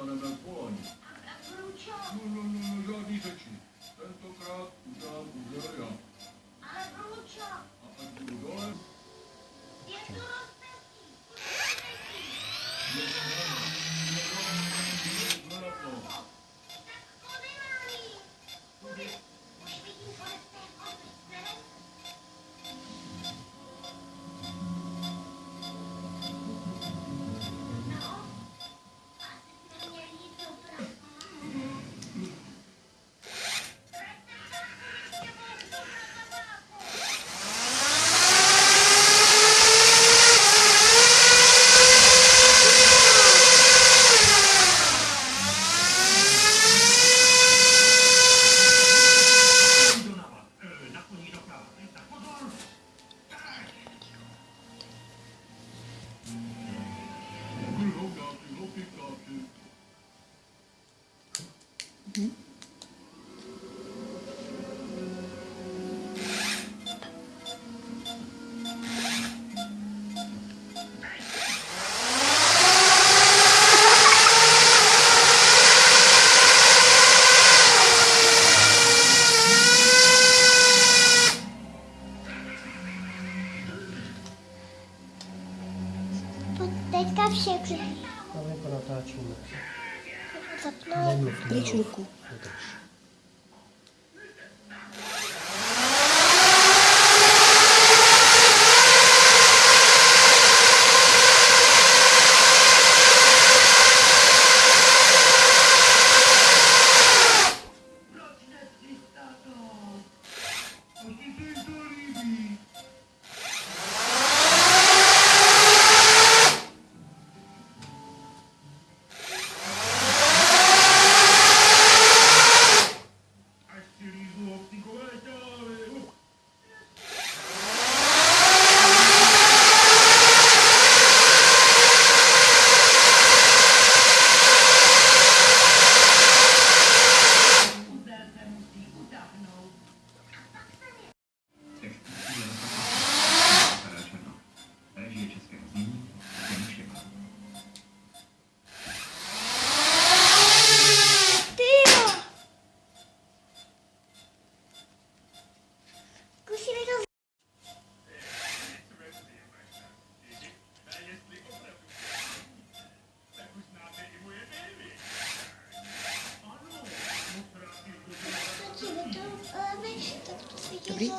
dostaneme koleň. A, a proč? No, no, no, no, žádný řeči. Tentokrát udělám úder já. Дядька все крики. Але вона та чула. Запнула. Причурку. no, Dobrý?